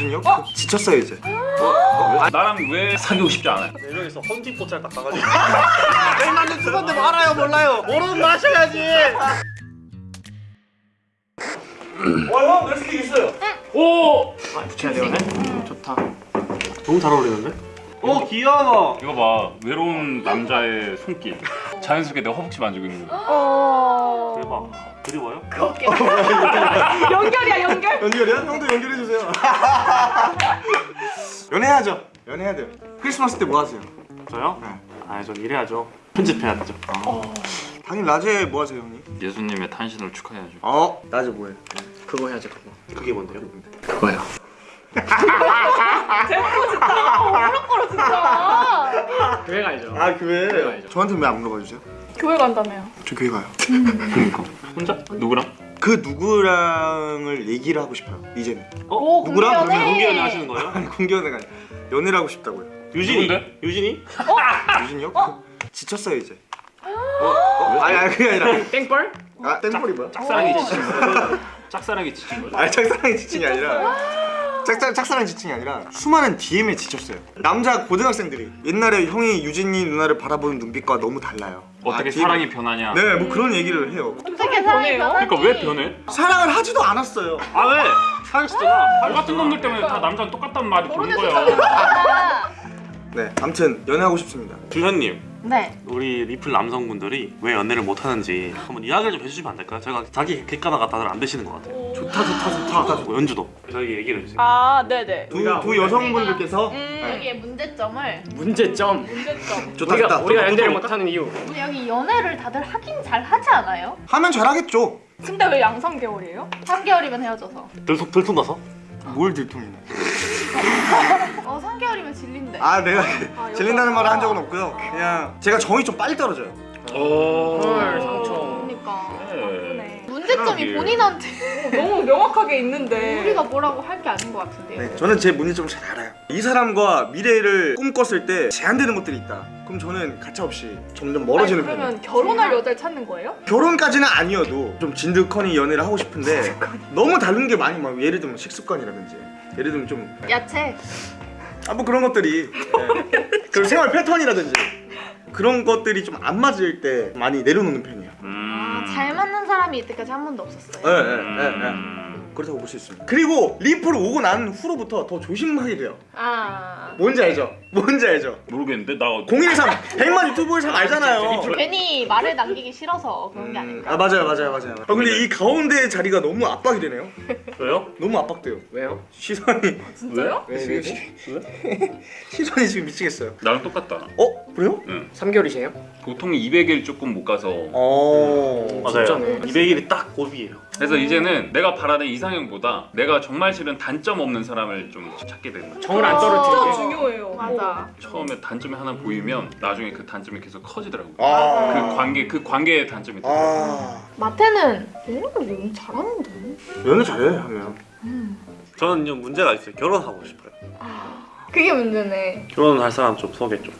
유진이 형? 지쳤어요 이제. 나랑 왜 사귀고 싶지 않아요? 네 명이서 헌팅포찰 딱 가가지고. 맨날 투건데 알아요 몰라요. 모르는 마셔야지. 와형 레시피 있어요? 오! 아 붙여야 되네? 좋다. 너무 잘 어울리는데? 오 귀여워 이거 봐 외로운 남자의 손길 자연스럽게 내가 허벅지 만지고 있는 거 어. 대박 그리워요? 연결이야 연결. 연결이야? 형도 연결해주세요 연애하죠 연애해야 돼요 크리스마스 때 뭐 하세요? 저요? 네. 아전 일해야죠 편집해야 되죠 당연히 낮에 뭐 하세요 형님? 예수님의 탄신을 축하해야죠 어? 낮에 뭐해? 그거 해야지 그거 그게 뭔데요? 그거요 어렵거라 진짜. 교회 가야죠 아 교회. 저한테 왜안 물어봐 주세요? 교회 간다며요. 저 교회 가요 그러니까 혼자? 누구랑? 그 누구랑을 얘기를 하고 싶어요 이제는 오 누구랑? 공연해. 그러면 공개 연애 하시는 거예요? 아니 공개연애가 아니라 연애를 하고 싶다고요 유진이 누군데? 유진이? 유진이 형? 지쳤어요 이제 어? 아니 아니 그게 아니라 땡벌? 아 땡볼이 뭐야? 짝사랑이 지친 거죠 짝사랑이 지친 거죠 아니 짝사랑이 지칭이 아니라 짝사, 짝사랑 지칭이 아니라 수많은 DM에 지쳤어요 남자 고등학생들이 옛날에 형이 유진이 누나를 바라보는 눈빛과 너무 달라요 어떻게 아, 사랑이 변하냐 네, 뭐 그런 얘기를 해요. 어떻게 변해요? 그러니까 왜 변해? 사랑을 하지도 않았어요. 아 왜? 사귀었잖아 너 같은 놈들 때문에 다 남자는 똑같단 말이 도는 거야 결혼해줬잖아. 네, 아무튼 연애하고 싶습니다. 주현님 네. 우리 리플 남성분들이 왜 연애를 못하는지 한번 이야기를 좀 해주시면 안 될까요? 제가 자기 객관화가 다들 안 되시는 것 같아요 좋다, 좋다, 좋다. 뭐 연주도 저희 얘기를 해주세요 아 네네. 두, 두 여성분들께서 음, 네. 여기에 문제점을 문제점 문제점. 좋다, 우리가 좋다. 우리가 연애를 못하는 이유 근데 여기 연애를 다들 하긴 잘 하지 않아요? 하면 잘 하겠죠. 근데 왜 양성 개월이에요? 3개월이면 헤어져서. 들통 들통 나서? 뭘 들통이네. 어 3개월이면 질린대. 아, 내가 아, 질린다는 여자가. 말을 한 적은 없고요. 그냥 제가 정이 좀 빨리 떨어져요. 헐 상처 그러니까. 네. 문제점이. 본인한테 너무 명확하게 있는데 우리가 뭐라고 할 게 아닌 것 같은데요. 네, 저는 제 문제점을 잘 알아요. 이 사람과 미래를 꿈꿨을 때 제한되는 것들이 있다. 그럼 저는 가차없이 점점 멀어지는 아니, 편이에요. 그러면 결혼할 여자를 찾는 거예요? 결혼까지는 아니어도 좀 진득하니 연애를 하고 싶은데 너무 다른 게 많이 막 예를 들면 식습관이라든지 예를 들면 좀 야채. 아 뭐 그런 것들이 네. 그리고 생활 패턴이라든지 그런 것들이 좀 안 맞을 때 많이 내려놓는 편이에요. 음... 아, 잘 맞는 사람이 이때까지 한 번도 없었어요. 네, 네, 네, 네. 음... 그렇다고 볼 수 있습니다. 그리고 리프를 오고 난 후로부터 더 조심하게 돼요. 아. 뭔지 알죠? 뭔지 알죠? 모르겠는데 나 0123 100만 유튜버를 잘 알잖아요. 괜히 말을 남기기 싫어서 그런 게 아닐까. 아 맞아요 맞아요 맞아요. 아 근데 이 가운데 자리가 너무 압박이 되네요. 왜요? 너무 압박돼요. 왜요? 시선이 진짜요? 왜, 왜, 왜? 시선이 지금 미치겠어요. 나랑 똑같다 어 그래요? 3개월이세요? 보통 200일 조금 못 가서 어 맞아요 진짜네. 200일이 딱 고비예요 그래서 이제는 내가 바라는 이상형보다 내가 정말 싫은 단점 없는 사람을 좀 찾게 되는 거야 정을 안 떨어뜨리게 중요해요. 맞아. 처음에 단점이 하나 보이면 나중에 그 단점이 계속 커지더라고 아. 그 관계 그 관계의 단점이 더라고 아 마태는 연애를 너무 잘하는데. 연애 잘해 하면. 저는 좀 문제가 있어요 결혼하고 싶어요 그게 문제네. 결혼할 사람 좀 소개 좀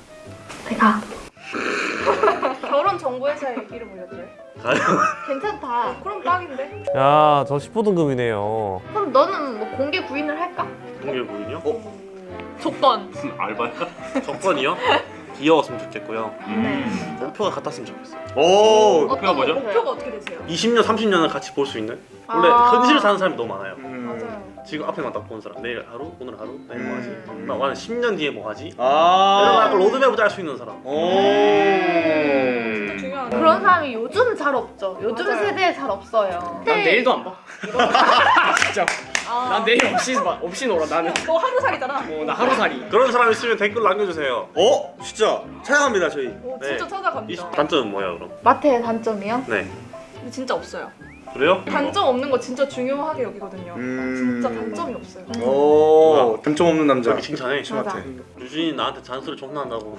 내가 결혼 정보회사에 이름 올렸대. 괜찮다. 그럼 딱인데? 야, 저 10호 등급이네요. 그럼 너는 뭐 공개 부인을 할까? 동계 부인이요? 조건. 알바야? 조건이요? 귀여웠으면 좋겠고요 음. 목표가 같았으면 좋겠어요 오. 목표가 뭐죠? 목표가 어떻게 되세요? 20년 30년을 같이 볼 수 있는 원래 아. 현실을 사는 사람이 너무 많아요 음. 맞아요. 지금 앞에만 딱 보는 사람 내일 하루 오늘 하루 내일 뭐 하지 음. 나 나는 10년 뒤에 뭐 하지 이런 아. 약간 로드맵을 짤 수 있는 사람 오. 진짜 중요한 그런 사람이 요즘 잘 없죠. 요즘 맞아요. 세대에 잘 없어요. 난 내일도 안 봐. 진짜. 난 내일 없이 봐. 없이 놀아. 나는. 너 하루 살이잖아. 어, 나 하루살이. 그런 사람 있으면 댓글 남겨주세요 어 진짜 찾아갑니다 저희. 오, 네. 진짜 이 찾아갑니다. 단점은 뭐야 그럼? 마태의 단점이요? 네 근데 진짜 없어요. 그래요? 단점 없는 거 진짜 중요하게 여기거든요. 음. 진짜 단점이 없어요. 오 단점 없는 남자. 저기 칭찬해 심한테. 유진이 나한테 잔소리 존나 한다고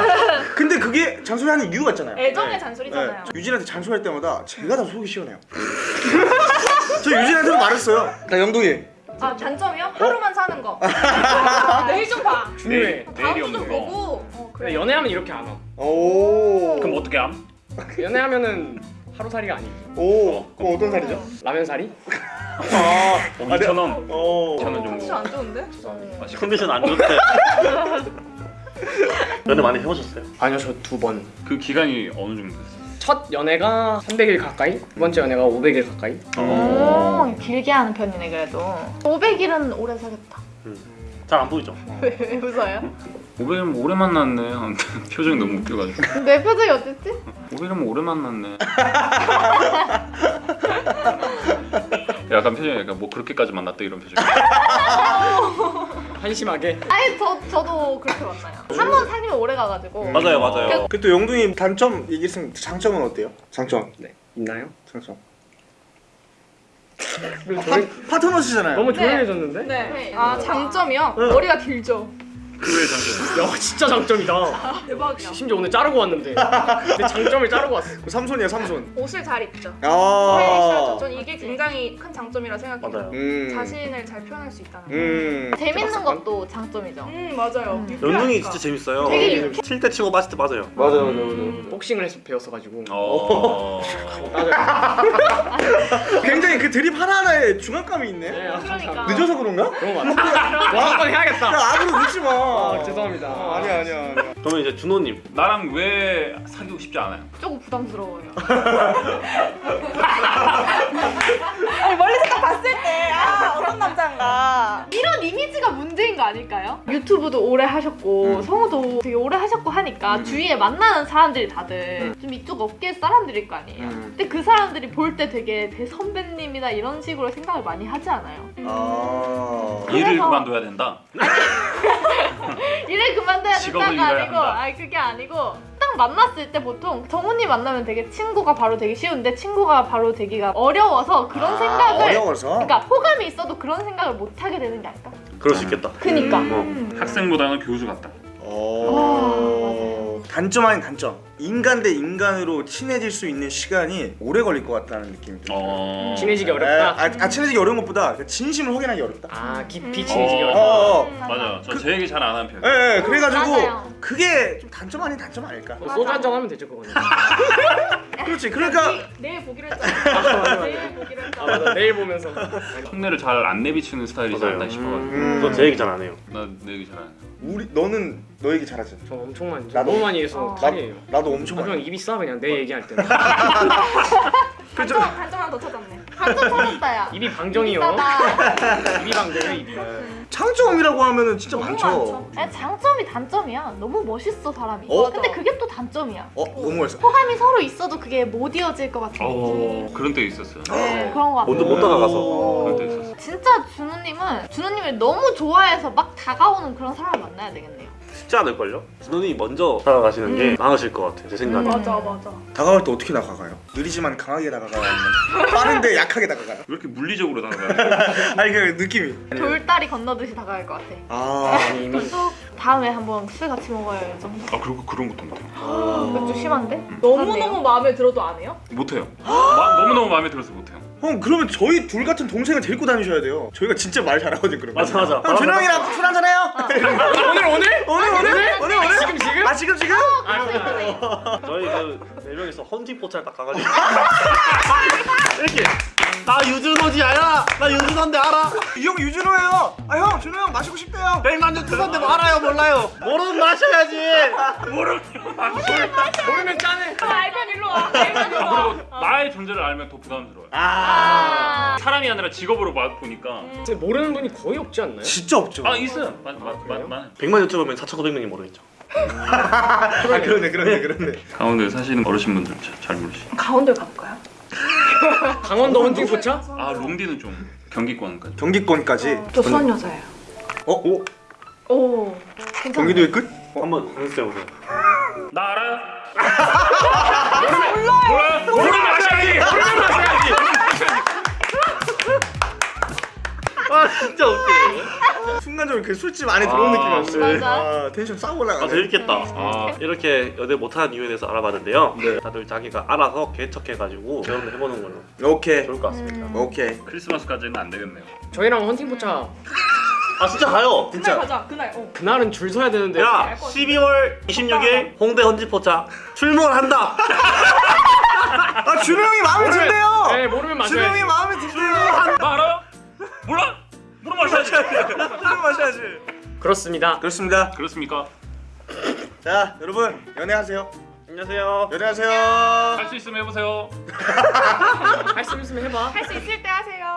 근데 그게 잔소리 하는 이유가 있잖아요. 애정의 네. 잔소리잖아요. 유진한테 잔소리할 때마다 제가 다 속이 시원해요. 저 유진한테도 말했어요. 나 영동이. 아 단점이요? 하루만 사는 거. 아, 내일 좀 봐. 중요해. 내일이 다음주 없는 좀거 보고. 어, 근데 그래. 연애하면 이렇게 안 와. 오. 그럼 어떻게 함? 연애하면은 하루살이가 아니고 오 그럼 어떤 살이죠? 라면살이? 아, 어, 2천 원. 어 2천 원 정도. 안 좋은데? 맛있겠다. 컨디션 안 좋대. 연애 많이 해보셨어요? 아니요 저 두 번. 그 기간이 어느 정도 됐어요? 첫 연애가 300일 가까이, 두 번째 연애가 500일 가까이. 오, 길게 하는 편이네 그래도. 500일은 오래 사겠다. 잘 안 보이죠? 왜, 왜 웃어요? 500이면 오래 만났네. 표정이 너무 웃겨가지고. 내 표정이 어땠지? 500이면 오래 만났네. 약간 표정이 약간 뭐 그렇게까지 만났다 이런 표정. 한심하게. 아니 저 저도 그렇게 만나요. 한 번 사귀면 오래 가가지고. 맞아요, 맞아요. 그또 영둥이 단점 얘기했으면 장점은 어때요? 장점 네 있나요? 장점 그리고 파, 파트너시잖아요 너무 네. 조용해졌는데? 네. 아 장점이요? 머리가 길죠. 그의 장점. 야 진짜 장점이다. 대박이야. 심지어 오늘 자르고 왔는데 내 장점을 자르고 왔어. 삼손이야 삼손 옷을 잘 입죠. 아. 전 이게 굉장히 큰 장점이라 생각해요. 맞아요. 음. 자신을 잘 표현할 수 있다는 거. 음 재밌는 것도 장점이죠. 음 맞아요. 연둥이 진짜 재밌어요. 되게 유쾌- 칠때 치고 빠질 때 맞아요. 맞아 맞아 맞아 복싱을 해서 배웠어가지고. 어. 따져. 굉장히 그 드립 하나하나에 중압감이 있네 네, 아, 그러니까. 늦어서 그런가? 그런 거 같아. 와, 한번 야 해야겠다. 악으로 늦지 마 아, 죄송합니다. 어, 아니야 아니야 아니야 그러면 이제 준호님. 나랑 왜 사귀고 싶지 않아요? 조금 부담스러워요. 아니 멀리서 딱 봤을 때 아 어떤 남자인가. 이런 이미지가 문제인 거 아닐까요? 유튜브도 오래 하셨고 음. 성우도 되게 오래 하셨고 하니까 주위에 만나는 사람들이 다들 좀 이쪽 업계 사람들일 거 아니에요. 음. 근데 그 사람들이 볼 때 되게 대 선배님이다 이런 식으로 생각을 많이 하지 않아요? 아 일을 그래서- 그만둬야 된다. 일을 그만둬야 된다가 아니고. 아니 그게 아니고 딱 만났을 때 보통 정훈이 만나면 되게 친구가 바로 되기 쉬운데 친구가 바로 되기가 어려워서 그런 아, 생각을 어려워서 그러니까 호감이 있어도 그런 생각을 못 하게 되는 게 아닐까? 그럴 수 있겠다. 그니까 음. 학생보다는 교수 같다. 어... 단점 아닌 단점 인간 대 인간으로 친해질 수 있는 시간이 오래 걸릴 것 같다는 느낌이 들어요 어. 친해지기 아, 어렵다. 아, 아 친해지기 어려운 것보다 그 진심을 확인하기 어렵다 아 깊이 친해지기 어. 어렵다. 어, 어. 맞아. 저제 얘기 잘 안 하는 편. 예, 예, 그래가지고 맞아요. 그게 좀 단점 아닌 단점 아닐까 뭐 소주 한잔 하면 되죠 그거는. 그렇지 그러니까 내일 보기로 했잖아. 내일 보기로 아 했잖아. 맞아 내일 보면서. 흉내를 잘 안 내비치는 스타일이지. 않나 싶어가지고. 음, 저제 얘기 잘 안 해요. 나내 얘기 잘 안 해. 우리 너는 너 얘기 잘하지 저 엄청 많이 나도- 너무 많이 해서 어. 탈이에요. 나 도 엄청 아, 많이 그냥 입이 싸 그냥 내 얘기할. 그죠? 단점 단점 하나 더 찾았네. 한점 찾았다 야 입이 방정이요. 입이 방정이 입이. 장점이라고 하면은 진짜 너무 많죠 많죠. 아니, 장점이 단점이야 너무 멋있어 사람이 어? 근데 그게 또 단점이야 어? 너무 멋있어 호감이 서로 있어도 그게 못 이어질 것 같은 느낌 어 그런 때 있었어요. 네, 그런 거 같아요 먼저 못 다가가서. 그런 때 있었어. 진짜 준우님은 준우님을 너무 좋아해서 막 다가오는 그런 사람을 만나야 되겠네요 쉽지 않을걸요? 준호님이 먼저 다가가시는 게 나으실 것 같아, 제 생각에. 맞아 맞아. 다가갈 때 어떻게 다가가요? 느리지만 강하게 다가가요? 빠른데 약하게 다가가요? 왜 이렇게 물리적으로 다가가요? 아니 그 느낌이 돌다리 건너듯이 다가갈 것 같아 아 이미 또 다음에 한번 술 같이 먹어요 이 정도 아 그리고 그런 것도 못해요. 좀 심한데? 너무 그렇네요. 너무 마음에 들어도 안 해요? 못해요. 마, 너무너무 마음에 들어서 못해요. 형 그러면 저희 둘 같은 동생을 데리고 다니셔야 돼요 저희가 진짜 말 잘하거든 그러면 맞아, 맞아. 형 준호 형이랑 술 한잔 해요? 오늘 오늘? 오늘 오늘? 오늘 오늘? 지금 지금? 아 지금 지금? 저희 그네 명이서 헌팅 포차를 딱 가가지고 알아? 나 유준호인데 알아? 이 형 유준호예요 아 형 준호 형 마시고 싶대요 백만주 투선데 뭐 알아요 몰라요? 모르면 마셔야지 모르면 짜네. 알면 일로 와. 알면 일로 와. 그리고 나의 존재를 알면 더 부담스러워요. 아 사람이 아니라 직업으로 봐- 보니까 진짜 모르는 분이 거의 없지 않나요? 진짜 없죠 아 있어요. 맞맞맞 100만 유튜버면 4,900명이 모르겠죠 아 그러네 그러네 그러네 강원도에 사시는 어르신분들 잘, 잘 모르시. 가운데 가볼까요? 강원도 헌팅 포차? 아 롱디는 좀 경기권까지. 경기권까지 저 수원 여자예요. 어? 오? 오. 경기도의 끝? 한번 연습해보세요 나 알아요? 몰라요. 모르면 마셔야지. 모르면 마셔야지. 아 진짜 웃기네 순간적으로 그 술집 안에 들어온 아, 느낌이었어요 맞아. 아 텐션 싹 올라가네 아 재밌겠다 아 이렇게 연애 못하는 이유에 대해서 알아봤는데요 다들 자기가 알아서 개척해가지고 결혼을 해보는 걸로 오케이 좋을 것 같습니다 오케이 크리스마스까지는 안 되겠네요. 저희랑 헌팅 포차 아 진짜 가요 그날 진짜 가자. 그날. 어. 그날은 줄 서야 되는데. 야 12월 26일 홍대 헌지포차 출몰한다 아 준호 형이 마음에 든대요. 네 모르면 준호 형이. 마음에 든대요. 그렇습니다. 그렇습니다. 그렇습니까? 자 여러분 연애하세요. 안녕하세요. 연애하세요. 할 수 있으면 해보세요. 할 수 있으면 해봐. 할 수 있을 때 하세요.